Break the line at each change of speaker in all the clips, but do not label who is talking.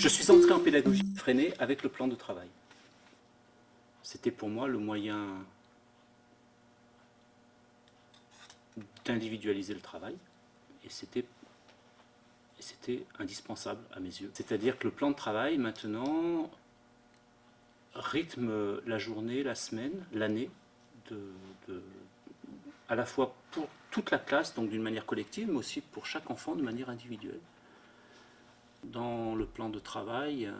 Je suis entré en pédagogie freinée avec le plan de travail. C'était pour moi le moyen d'individualiser le travail et c'était indispensable à mes yeux. C'est-à-dire que le plan de travail maintenant rythme la journée, la semaine, l'année, à la fois pour toute la classe, donc d'une manière collective, mais aussi pour chaque enfant de manière individuelle. Dans le plan de travail,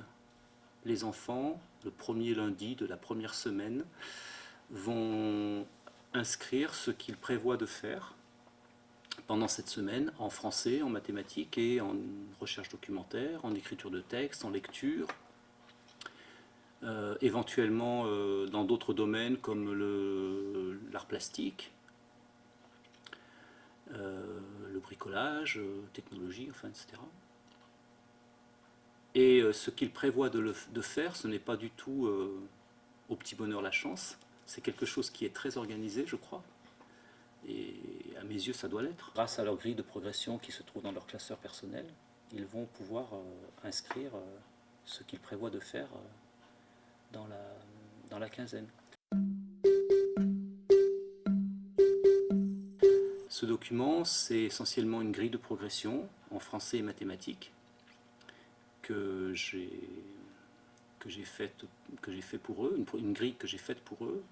les enfants, le premier lundi de la première semaine, vont inscrire ce qu'ils prévoient de faire pendant cette semaine en français, en mathématiques et en recherche documentaire, en écriture de texte, en lecture, euh, éventuellement euh, dans d'autres domaines comme l'art plastique, euh, le bricolage, technologie, enfin, etc. Et ce qu'il prévoit de, de, faire, ce n'est pas du tout au petit bonheur la chance, c'est quelque chose qui est très organisé, je crois, et à mes yeux, ça doit l'être. Grâce à leur grille de progression qui se trouve dans leur classeur personnel, ils vont pouvoir inscrire ce qu'ils prévoient de faire dans la, dans la quinzaine. Ce document, c'est essentiellement une grille de progression en français et mathématiques que j'ai que j'ai fait, fait pour eux, une, grille que j'ai faite pour eux,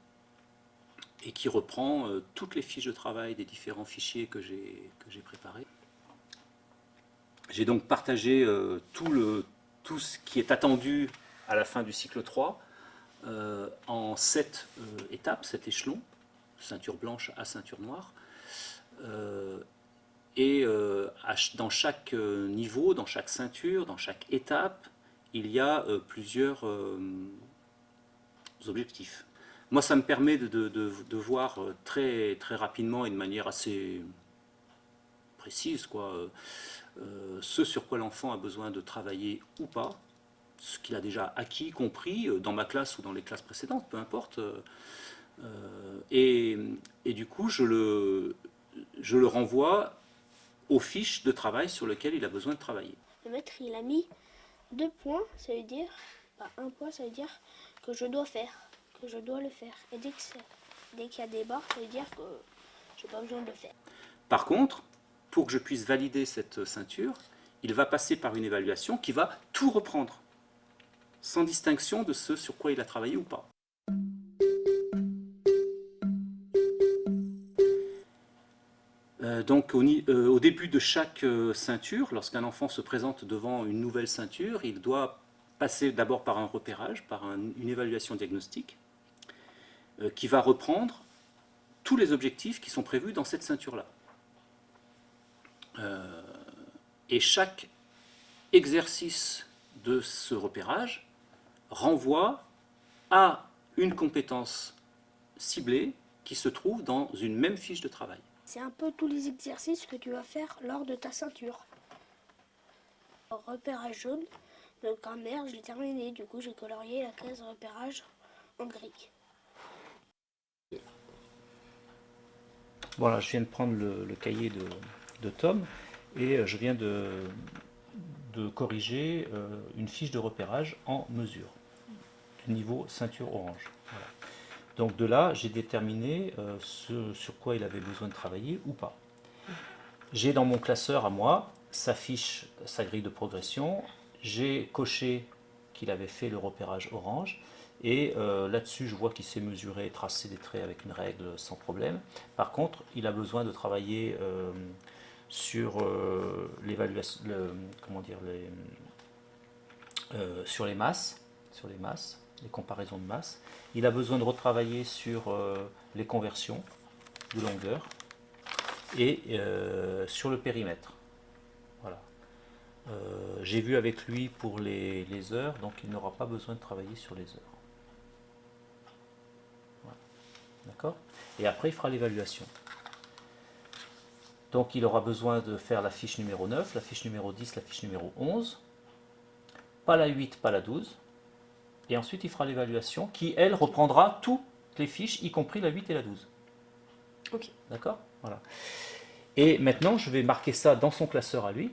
et qui reprend euh, toutes les fiches de travail des différents fichiers que j'ai préparés. J'ai donc partagé euh, tout, le, tout ce qui est attendu à la fin du cycle 3 euh, en sept étapes, sept échelons, ceinture blanche à ceinture noire. Euh, et dans chaque niveau, dans chaque ceinture, dans chaque étape, il y a plusieurs objectifs. Moi, ça me permet de, de, voir très, très rapidement et de manière assez précise quoi, ce sur quoi l'enfant a besoin de travailler ou pas, ce qu'il a déjà acquis, compris, euh, dans ma classe ou dans les classes précédentes, peu importe. Euh, euh, et, du coup, je le, je le renvoie aux fiches de travail sur lesquelles il a besoin de travailler.
Le maître, il a mis deux points, ça veut dire, un point, ça veut dire que je dois faire, que je dois le faire. Et dès qu'il y a des barres, ça veut dire que je n'ai pas besoin de le faire.
Par contre, pour que je puisse valider cette ceinture, il va passer par une évaluation qui va tout reprendre sans distinction de ce sur quoi il a travaillé ou pas. Donc euh, au, début de chaque euh, ceinture, lorsqu'un enfant se présente devant une nouvelle ceinture, il doit passer d'abord par un repérage, par une évaluation diagnostique, qui va reprendre tous les objectifs qui sont prévus dans cette ceinture-là. et chaque exercice de ce repérage renvoie à une compétence ciblée qui se trouve dans une même fiche de travail.
C'est un peu tous les exercices que tu vas faire lors de ta ceinture. Repérage jaune, le grammaire, je l'ai terminé. Du coup, j'ai colorié la case repérage en gris.
Voilà, je viens de prendre le, cahier de, Tom et je viens de, corriger euh, une fiche de repérage en mesure niveau ceinture orange. Donc de là, j'ai déterminé euh, ce sur quoi il avait besoin de travailler ou pas. J'ai dans mon classeur à moi sa fiche, sa grille de progression. J'ai coché qu'il avait fait le repérage orange. Et euh, là-dessus, je vois qu'il s'est mesuré et tracé des traits avec une règle sans problème. Par contre, il a besoin de travailler euh, sur l'évaluation, comment dire, sur les masses les comparaisons de masse. Il a besoin de retravailler sur euh, les conversions de longueur et euh, sur le périmètre. Voilà. Euh, j'ai vu avec lui pour les, heures, donc il n'aura pas besoin de travailler sur les heures. D'accord? Et après, il fera l'évaluation. Donc il aura besoin de faire la fiche numéro 9, la fiche numéro 10, la fiche numéro 11. Pas la 8, pas la 12 et ensuite il fera l'évaluation qui, elle, reprendra toutes les fiches, y compris la 8 et la 12.
Ok.
D'accord? Voilà. Et maintenant, je vais marquer ça dans son classeur à lui,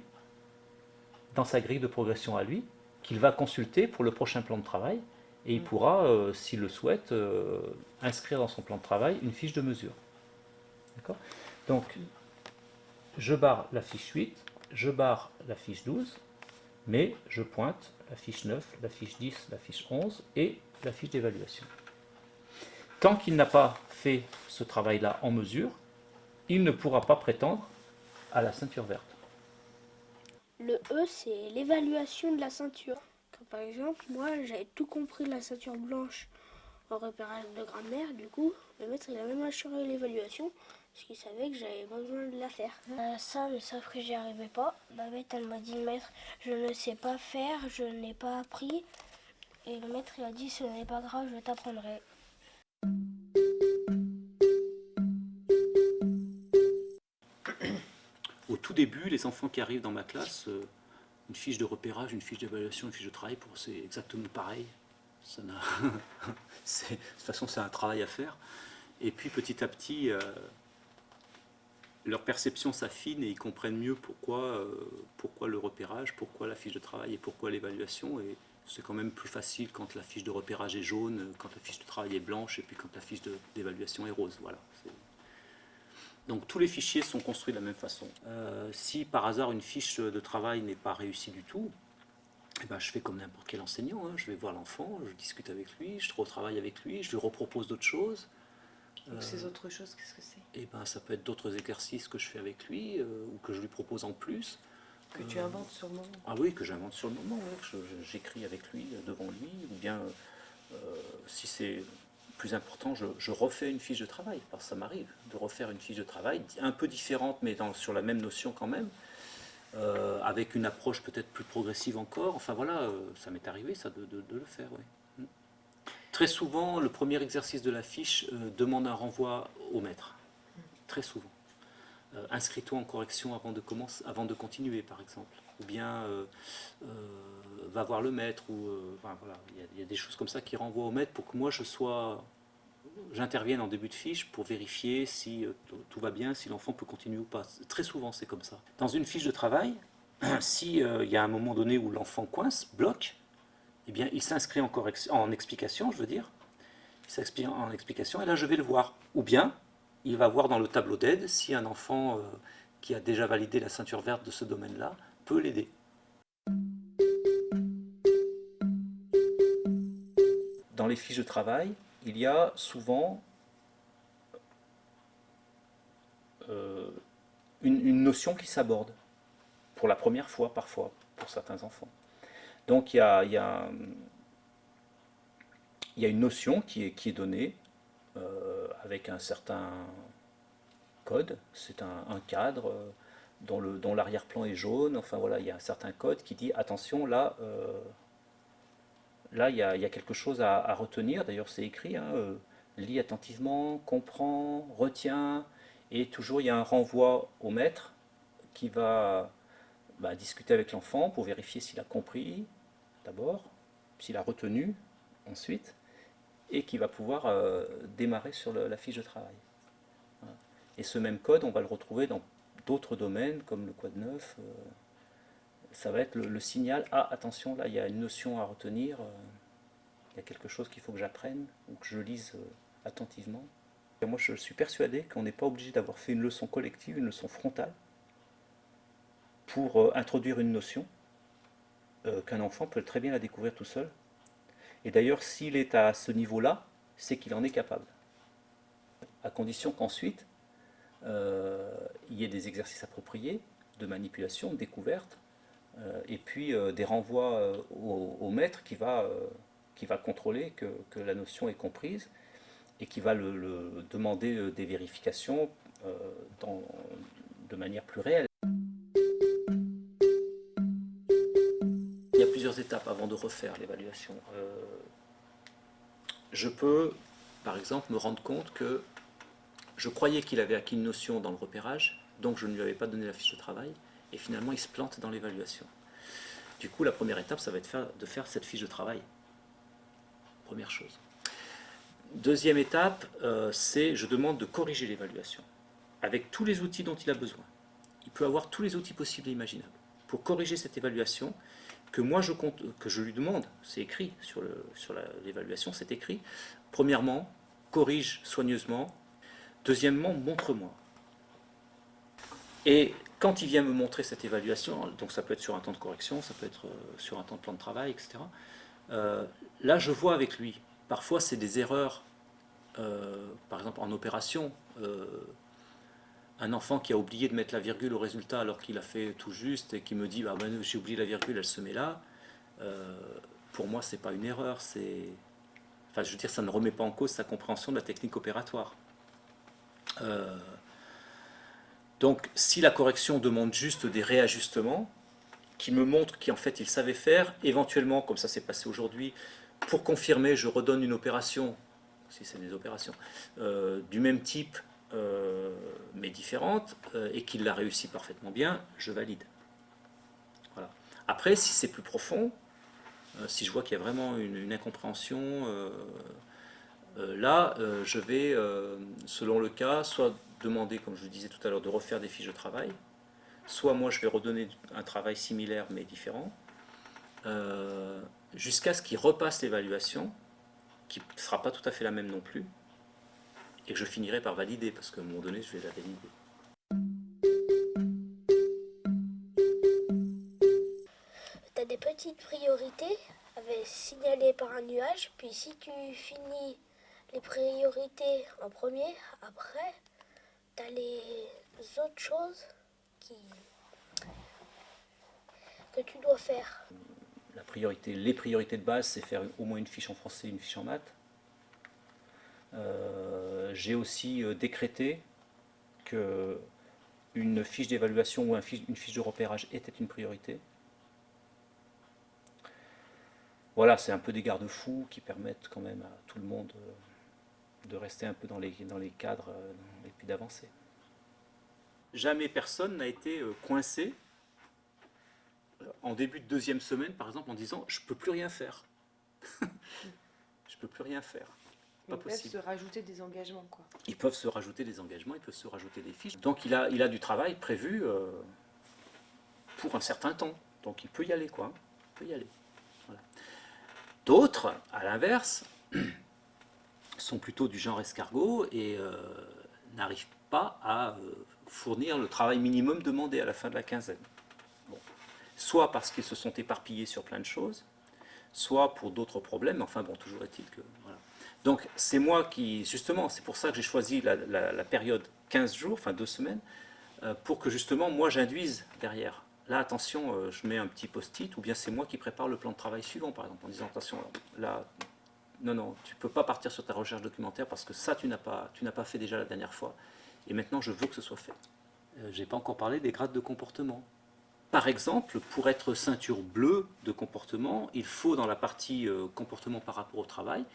dans sa grille de progression à lui, qu'il va consulter pour le prochain plan de travail, et il pourra, euh, s'il le souhaite, euh, inscrire dans son plan de travail une fiche de mesure. D'accord? Donc, je barre la fiche 8, je barre la fiche 12, mais je pointe la fiche 9, la fiche 10, la fiche 11 et la fiche d'évaluation. Tant qu'il n'a pas fait ce travail-là en mesure, il ne pourra pas prétendre à la ceinture verte.
Le E, c'est l'évaluation de la ceinture. par exemple, moi, j'avais tout compris de la ceinture blanche en repérage de grammaire. Du coup, le maître, il a même assuré l'évaluation parce qu'il savait que j'avais besoin de la faire. Euh, ça, mais sauf que j'y arrivais pas. Babette, elle m'a dit, maître, je ne sais pas faire, je n'ai pas appris. Et le maître, il a dit, ce n'est pas grave, je t'apprendrai.
Au tout début, les enfants qui arrivent dans ma classe, euh, une fiche de repérage, une fiche d'évaluation, une fiche de travail, pour c'est exactement pareil. Ça de toute façon, c'est un travail à faire. Et puis petit à petit, euh, leur perception s'affine et ils comprennent mieux pourquoi, euh, pourquoi le repérage, pourquoi la fiche de travail et pourquoi l'évaluation. Et c'est quand même plus facile quand la fiche de repérage est jaune, quand la fiche de travail est blanche et puis quand la fiche d'évaluation est rose. Voilà. Donc tous les fichiers sont construits de la même façon. Euh, si par hasard une fiche de travail n'est pas réussie du tout, eh ben, je fais comme n'importe quel enseignant. Hein. Je vais voir l'enfant, je discute avec lui, je retravaille avec lui, je lui repropose d'autres choses.
Donc ces autres choses, qu'est-ce que c'est?
Eh ben, Ça peut être d'autres exercices que je fais avec lui euh, ou que je lui propose en plus.
Que tu inventes sur le moment
Ah oui, que j'invente sur le moment. J'écris avec lui, devant lui, ou bien euh, si c'est plus important, je, refais une fiche de travail, parce que ça m'arrive de refaire une fiche de travail, un peu différente, mais dans, sur la même notion quand même, euh, avec une approche peut-être plus progressive encore. Enfin voilà, ça m'est arrivé ça de, le faire, oui. Très souvent, le premier exercice de la fiche demande un renvoi au maître. Très souvent. Euh, inscris-toi en correction avant de, commencer, avant de continuer, par exemple. Ou bien euh, euh, va voir le maître. Ou, voilà, il y, a des choses comme ça qui renvoient au maître pour que moi je sois j'intervienne en début de fiche pour vérifier si tout va bien, si l'enfant peut continuer ou pas. Très souvent, c'est comme ça. Dans une fiche de travail, s'il il y a un moment donné où l'enfant coince, bloque, eh bien, il s'inscrit en, en explication, je veux dire. Il s'inscrit en explication, et là, je vais le voir. Ou bien, il va voir dans le tableau d'aide si un enfant euh, qui a déjà validé la ceinture verte de ce domaine-là peut l'aider. Dans les fiches de travail, il y a souvent euh, une, notion qui s'aborde, pour la première fois parfois, pour certains enfants. Donc il y a, une notion qui est donnée, euh, avec un certain code, c'est un, cadre euh, dont l'arrière-plan est jaune, enfin voilà, il y a un certain code qui dit attention, là, euh, là il y, a, quelque chose à, retenir, d'ailleurs c'est écrit, hein, lis attentivement, comprends, retiens, et toujours il y a un renvoi au maître qui va bah, discuter avec l'enfant pour vérifier s'il a compris d'abord, s'il a retenu ensuite, et qui va pouvoir euh, démarrer sur la fiche de travail. Et ce même code, on va le retrouver dans d'autres domaines, comme le code 9. Euh, ça va être le, signal, ah attention, là il y a une notion à retenir, euh, il y a quelque chose qu'il faut que j'apprenne, ou que je lise attentivement. Et moi je suis persuadé qu'on n'est pas obligé d'avoir fait une leçon collective, une leçon frontale, pour introduire une notion, qu'un enfant peut très bien la découvrir tout seul, et d'ailleurs, s'il est à ce niveau-là, c'est qu'il en est capable. À condition qu'ensuite, euh, il y ait des exercices appropriés de manipulation, de découverte, euh, et puis euh, des renvois au, maître qui va, contrôler que, la notion est comprise et qui va demander des vérifications de manière plus réelle. Avant de refaire l'évaluation. Euh, je peux, par exemple, me rendre compte que je croyais qu'il avait acquis une notion dans le repérage, donc je ne lui avais pas donné la fiche de travail, et finalement il se plante dans l'évaluation. Du coup, la première étape, ça va être de faire cette fiche de travail. Première chose. Deuxième étape, euh, c'est je demande de corriger l'évaluation, avec tous les outils dont il a besoin. Il peut avoir tous les outils possibles et imaginables. Pour corriger cette évaluation que moi je, que je lui demande, c'est écrit sur l'évaluation, c'est écrit, premièrement, corrige soigneusement, deuxièmement, montre-moi. Et quand il vient me montrer cette évaluation, donc ça peut être sur un temps de correction, ça peut être euh, sur un temps de plan de travail, etc., euh, là je vois avec lui, parfois c'est des erreurs, euh, par exemple en opération, un enfant qui a oublié de mettre la virgule au résultat alors qu'il a fait tout juste et qui me dit bah, ben, j'ai oublié la virgule, elle se met là, pour moi c'est pas une erreur. Enfin je veux dire, ça ne remet pas en cause sa compréhension de la technique opératoire. Donc si la correction demande juste des réajustements, qui me montrent qu'en fait il savait faire, éventuellement, comme ça s'est passé aujourd'hui, pour confirmer, je redonne une opération, si c'est des opérations, euh, du même type, euh, mais différente, euh, et qu'il l'a réussi parfaitement bien, je valide. Après, si c'est plus profond, si je vois qu'il y a vraiment une, une incompréhension, là, je vais, selon le cas, soit demander, comme je le disais tout à l'heure, de refaire des fiches de travail. Soit moi, je vais redonner un travail similaire mais différent, euh, jusqu'à ce qu'il repasse l'évaluation, qui ne sera pas tout à fait la même non plus, et que je finirai par valider, parce qu'à un moment donné, je vais la valider.
Tu as des petites priorités signalées par un nuage, puis si tu finis les priorités en premier, après, T'as les autres choses qui... que tu dois faire.
La priorité, les priorités de base, c'est faire au moins une fiche en français, une fiche en maths. Euh, j'ai aussi euh, décrété que une fiche d'évaluation ou une fiche de repérage était une priorité. Voilà, c'est un peu des garde-fous qui permettent quand même à tout le monde euh, de rester un peu dans les, dans les cadres euh, et puis d'avancer. Jamais personne n'a été coincé en début de deuxième semaine, par exemple, en disant « je peux plus rien faire Je peux plus rien faire. »
Pas ils peuvent se rajouter des engagements. Quoi.
Ils peuvent se rajouter des engagements, ils peuvent se rajouter des fiches. Donc il a, il a du travail prévu pour un certain temps. Donc il peut y aller. quoi. Il peut y aller. D'autres, à l'inverse, sont plutôt du genre escargot et euh, n'arrivent pas à euh, fournir le travail minimum demandé à la fin de la quinzaine. Soit parce qu'ils se sont éparpillés sur plein de choses, soit pour d'autres problèmes, enfin bon, toujours est-il que... Donc c'est moi qui, justement, c'est pour ça que j'ai choisi la, période 15 jours, enfin deux semaines, euh, pour que justement moi j'induise derrière. Là, attention, je mets un petit post-it, ou bien c'est moi qui prépare le plan de travail suivant, par exemple, en disant, attention, là, non, non, tu ne peux pas partir sur ta recherche documentaire parce que ça, tu n'as pas, pas fait déjà la dernière fois. Et maintenant, je veux que ce soit fait. Euh, je n'ai pas encore parlé des grades de comportement. Par exemple, pour être ceinture bleue de comportement, il faut, dans la partie euh, comportement par rapport au travail,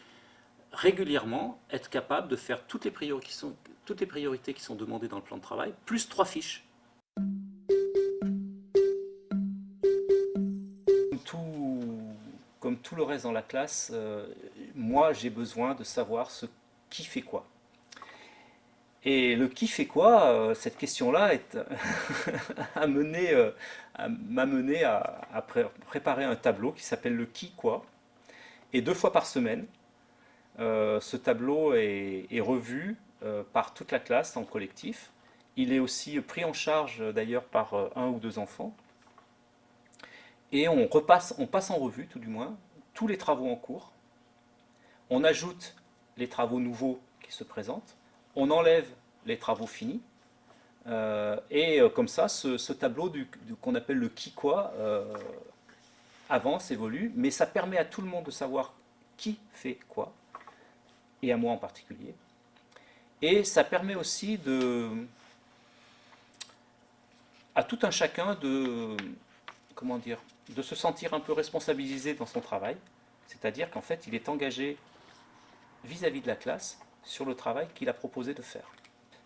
régulièrement être capable de faire toutes les, priorités qui sont, demandées dans le plan de travail, plus trois fiches. comme tout le reste dans la classe, euh, moi j'ai besoin de savoir ce qui fait quoi. Et le qui fait quoi, euh, cette question-là m'a euh, mené à, préparer un tableau qui s'appelle le qui quoi. Et deux fois par semaine, ce tableau est, revu par toute la classe en collectif. Il est aussi pris en charge d'ailleurs par un ou deux enfants. Et on, repasse, on passe en revue, tout du moins, tous les travaux en cours, on ajoute les travaux nouveaux qui se présentent, on enlève les travaux finis, euh, et euh, comme ça, ce, tableau qu'on appelle le qui quoi euh, avance, évolue, mais ça permet à tout le monde de savoir qui fait quoi, et à moi en particulier. Et ça permet aussi à tout un chacun de se sentir un peu responsabilisé dans son travail, c'est-à-dire qu'en fait, il est engagé vis-à-vis de la classe sur le travail qu'il a proposé de faire.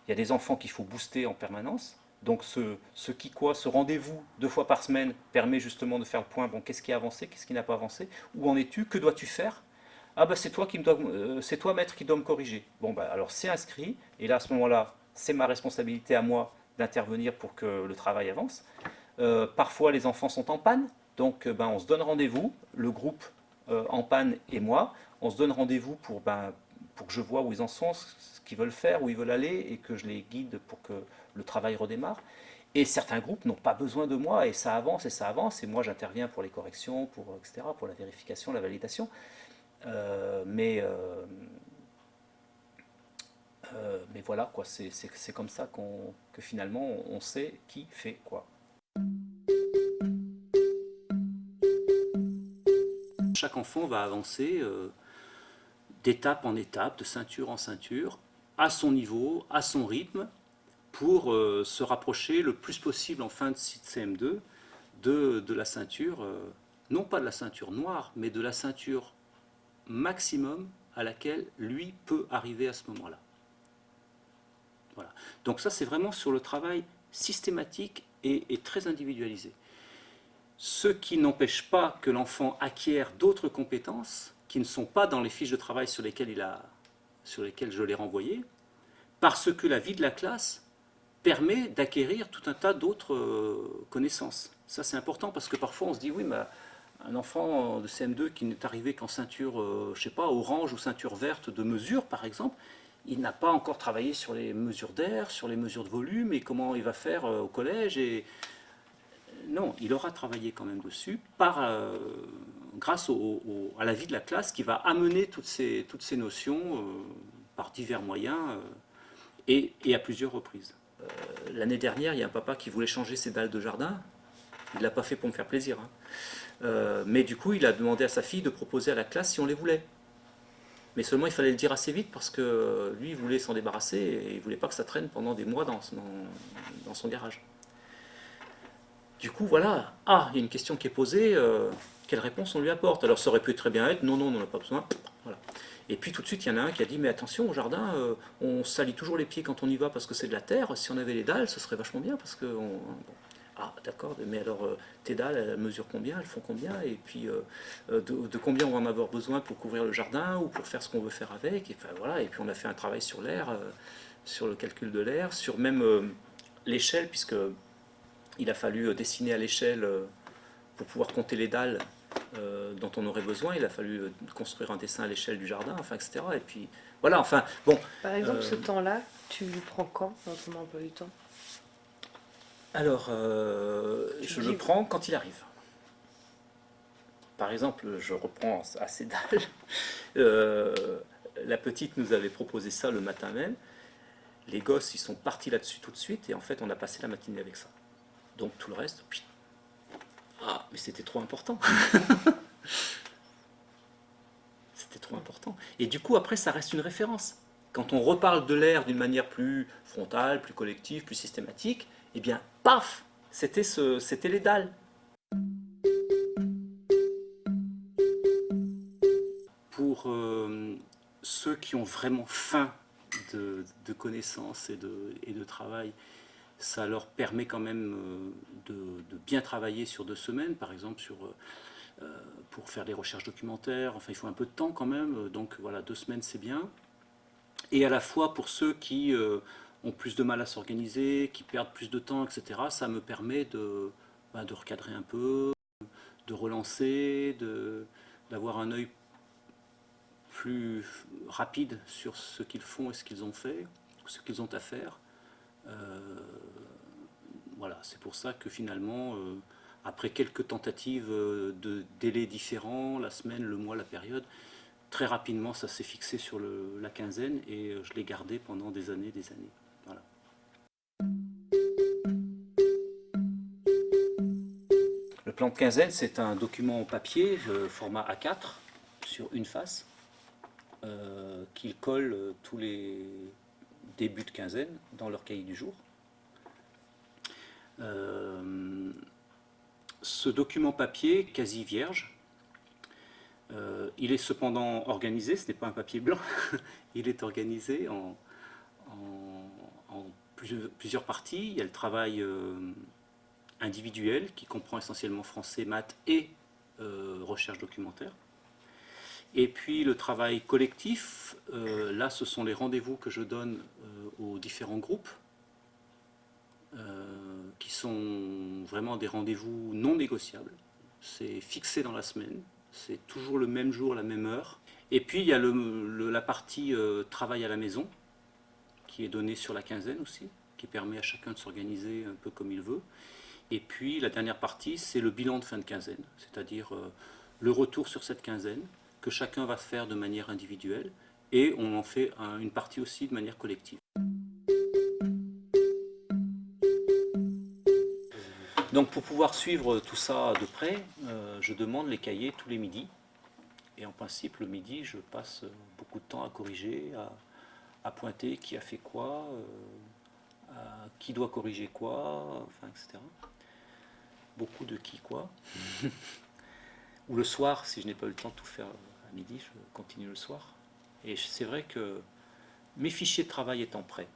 Il y a des enfants qu'il faut booster en permanence, donc ce, ce qui quoi, ce rendez-vous deux fois par semaine permet justement de faire le point, bon, qu'est-ce qui a avancé, qu'est-ce qui n'a pas avancé, où en es-tu, que dois-tu faire? Ah bah c'est toi dois, euh, toi maître qui doit me corriger. Bon bah alors c'est inscrit, et là à ce moment-là, c'est ma responsabilité à moi d'intervenir pour que le travail avance. parfois les enfants sont en panne, donc ben, on se donne rendez-vous, le groupe en panne et moi, on se donne rendez-vous pour, ben, pour que je vois où ils en sont, ce qu'ils veulent faire, où ils veulent aller, et que je les guide pour que le travail redémarre. Et certains groupes n'ont pas besoin de moi, et ça avance, et ça avance, et moi j'interviens pour les corrections, pour, etc., pour la vérification, la validation. Euh, mais, euh, euh, mais voilà, quoi, c'est comme ça qu'on que finalement on sait qui fait quoi. Chaque enfant va avancer d'étape en étape, de ceinture en ceinture, à son niveau, à son rythme, pour se rapprocher le plus possible en fin de CM2 de, de la ceinture, non pas de la ceinture noire, mais de la ceinture maximum à laquelle lui peut arriver à ce moment-là. Voilà. Donc ça, c'est vraiment sur le travail systématique et, très individualisé. Ce qui n'empêche pas que l'enfant acquiert d'autres compétences qui ne sont pas dans les fiches de travail sur lesquelles, il a, sur lesquelles je l'ai renvoyé, parce que la vie de la classe permet d'acquérir tout un tas d'autres euh, connaissances. Ça c'est important parce que parfois on se dit oui mais un enfant de CM2 qui n'est arrivé qu'en ceinture, euh, je sais pas, orange ou ceinture verte de mesure par exemple, il n'a pas encore travaillé sur les mesures d'air, sur les mesures de volume et comment il va faire euh, au collège et non, il aura travaillé quand même dessus par, grâce à la vie de la classe qui va amener toutes ces, notions euh, par divers moyens euh, et, à plusieurs reprises. Euh, l'année dernière, il y a un papa qui voulait changer ses dalles de jardin. Il ne l'a pas fait pour me faire plaisir. Hein. mais du coup, il a demandé à sa fille de proposer à la classe si on les voulait. Mais seulement, il fallait le dire assez vite parce que lui, il voulait s'en débarrasser et il ne voulait pas que ça traîne pendant des mois dans, son garage. Du coup, voilà, ah, il y a une question qui est posée, euh, quelle réponse on lui apporte? Alors ça aurait pu très bien être, non, non, on n'en a pas besoin, voilà. Et puis tout de suite, il y en a un qui a dit, mais attention, au jardin, euh, on salit toujours les pieds quand on y va parce que c'est de la terre, si on avait les dalles, ce serait vachement bien parce que... Ah, d'accord, mais alors euh, tes dalles, elles mesurent combien, elles font combien, et puis de, combien on va en avoir besoin pour couvrir le jardin ou pour faire ce qu'on veut faire avec, et, enfin, voilà, et puis on a fait un travail sur l'air, sur le calcul de l'air, sur même l'échelle, puisque il a fallu euh, dessiner à l'échelle euh, pour pouvoir compter les dalles euh, dont on aurait besoin. Il a fallu construire un dessin à l'échelle du jardin, enfin, etc. Et puis, voilà, enfin, bon.
Par exemple, ce temps-là, tu le prends quand dans ton emploi du temps?
Alors, je le prends quand il arrive. Par exemple, je reprends à ces dalles. la petite nous avait proposé ça le matin même. Les gosses, ils sont partis là-dessus tout de suite, et en fait, on a passé la matinée avec ça. Donc tout le reste, ah, mais c'était trop important. c'était trop important. Et du coup, après, ça reste une référence. Quand on reparle de l'air d'une manière plus frontale, plus collective, plus systématique, eh bien, paf, c'était ce, les dalles. Pour euh, ceux qui ont vraiment faim de, connaissances et de, travail, ça leur permet quand même euh, de, bien travailler sur deux semaines, par exemple euh, pour faire des recherches documentaires, enfin il faut un peu de temps quand même, donc voilà, deux semaines c'est bien. Et à la fois pour ceux qui ont plus de mal à s'organiser, qui perdent plus de temps, etc., ça me permet de, bah, de recadrer un peu, de relancer, d'avoir un œil plus rapide sur ce qu'ils font et ce qu'ils ont fait, ce qu'ils ont à faire. Euh, voilà, c'est pour ça que finalement, euh, après quelques tentatives euh, de délais différents, la semaine, le mois, la période, très rapidement ça s'est fixé sur la quinzaine et je l'ai gardé pendant des années, des années. Plan de quinzaine, c'est un document en papier, format A4, sur une face, qu'il colle tous les, début de quinzaine dans leur cahier du jour. Euh, ce document papier, quasi vierge, euh, il est cependant organisé, ce n'est pas un papier blanc, il est organisé en, plusieurs, parties. Il y a le travail euh, individuel qui comprend essentiellement français, maths et recherche documentaire. Et puis le travail collectif, euh, là ce sont les rendez-vous que je donne euh, aux différents groupes euh, qui sont vraiment des rendez-vous non négociables. C'est fixé dans la semaine, c'est toujours le même jour, la même heure. Et puis il y a la partie euh, travail à la maison, qui est donnée sur la quinzaine aussi, qui permet à chacun de s'organiser un peu comme il veut. Et puis la dernière partie, c'est le bilan de fin de quinzaine, c'est-à-dire euh, le retour sur cette quinzaine, que chacun va faire de manière individuelle, et on en fait une partie aussi de manière collective. Donc pour pouvoir suivre tout ça de près, euh, je demande les cahiers tous les midis. Et en principe, le midi, je passe beaucoup de temps à corriger, à, pointer qui a fait quoi, euh, qui doit corriger quoi, enfin, etc. Beaucoup de qui quoi. Ou le soir, si je n'ai pas eu le temps de tout faire à midi, je continue le soir. Et c'est vrai que mes fichiers de travail étant prêts,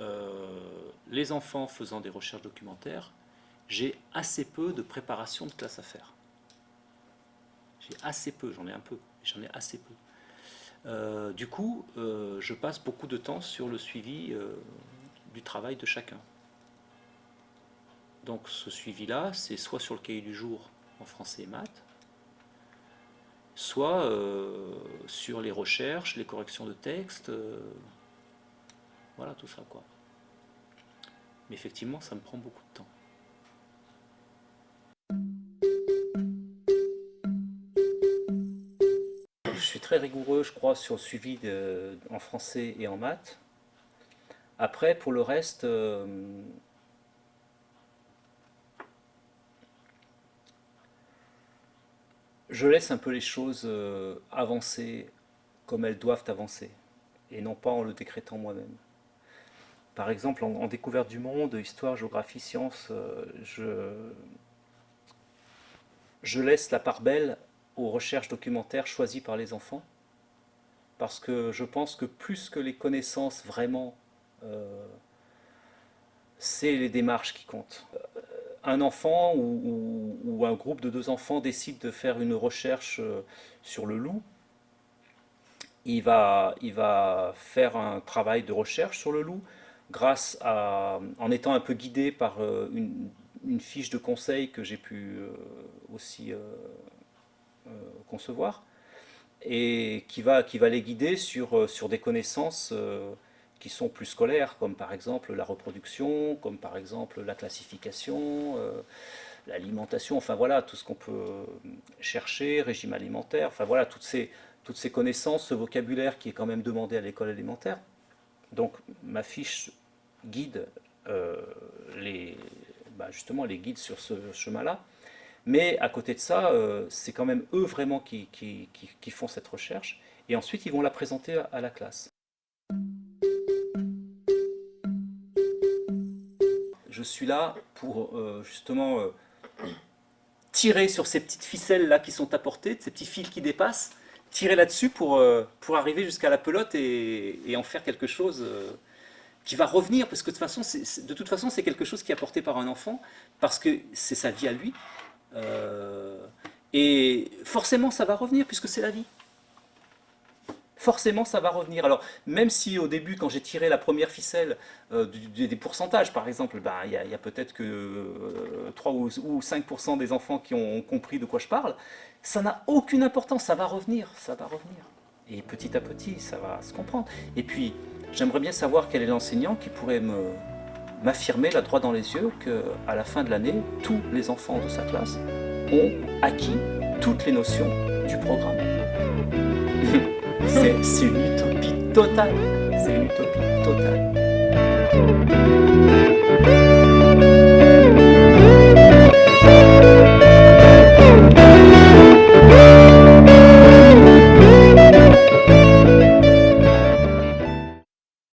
euh, les enfants faisant des recherches documentaires, j'ai assez peu de préparation de classe à faire. J'ai assez peu, j'en ai un peu, j'en ai assez peu. Euh, du coup, euh, je passe beaucoup de temps sur le suivi du travail de chacun. Donc ce suivi-là, c'est soit sur le cahier du jour en français et maths, soit euh, sur les recherches, les corrections de texte, euh, voilà tout ça quoi. Mais effectivement, ça me prend beaucoup de temps. Je suis très rigoureux, je crois, sur le suivi en français et en maths. Après, pour le reste, euh, je laisse un peu les choses euh, avancer comme elles doivent avancer, et non pas en le décrétant moi-même. Par exemple, en, découverte du monde, histoire, géographie, sciences, euh, je, laisse la part belle aux recherches documentaires choisies par les enfants, parce que je pense que plus que les connaissances vraiment, euh, c'est les démarches qui comptent un enfant ou, un groupe de deux enfants décide de faire une recherche euh, sur le loup, il va, faire un travail de recherche sur le loup grâce à, en étant un peu guidé par euh, une, fiche de conseil que j'ai pu euh, aussi concevoir et qui va, qui va les guider sur des connaissances qui sont plus scolaires, comme par exemple la reproduction, comme par exemple la classification, euh, l'alimentation, enfin voilà, tout ce qu'on peut chercher, régime alimentaire, enfin voilà, toutes ces, toutes ces connaissances, ce vocabulaire qui est quand même demandé à l'école élémentaire. Donc ma fiche guide euh, les, bah, justement les guides sur ce chemin-là, mais à côté de ça, euh, c'est quand même eux vraiment qui, qui, qui, font cette recherche, et ensuite ils vont la présenter à la classe. Je suis là pour euh, justement euh, tirer sur ces petites ficelles là qui sont apportées, ces petits fils qui dépassent, tirer là-dessus pour, euh, arriver jusqu'à la pelote et, en faire quelque chose qui va revenir, parce que de toute façon, de toute façon, c'est quelque chose qui est apporté par un enfant, parce que c'est sa vie à lui. et forcément, ça va revenir, puisque c'est la vie forcément ça va revenir. Alors même si au début quand j'ai tiré la première ficelle euh, des pourcentages par exemple, ben, il y a, peut-être que 3 euh, ou, 5% des enfants qui ont compris de quoi je parle, ça n'a aucune importance, ça va revenir, ça va revenir. Et petit à petit ça va se comprendre. Et puis j'aimerais bien savoir quel est l'enseignant qui pourrait m'affirmer la droit dans les yeux qu'à la fin de l'année, tous les enfants de sa classe ont acquis toutes les notions du programme. C'est une utopie totale. C'est une utopie totale.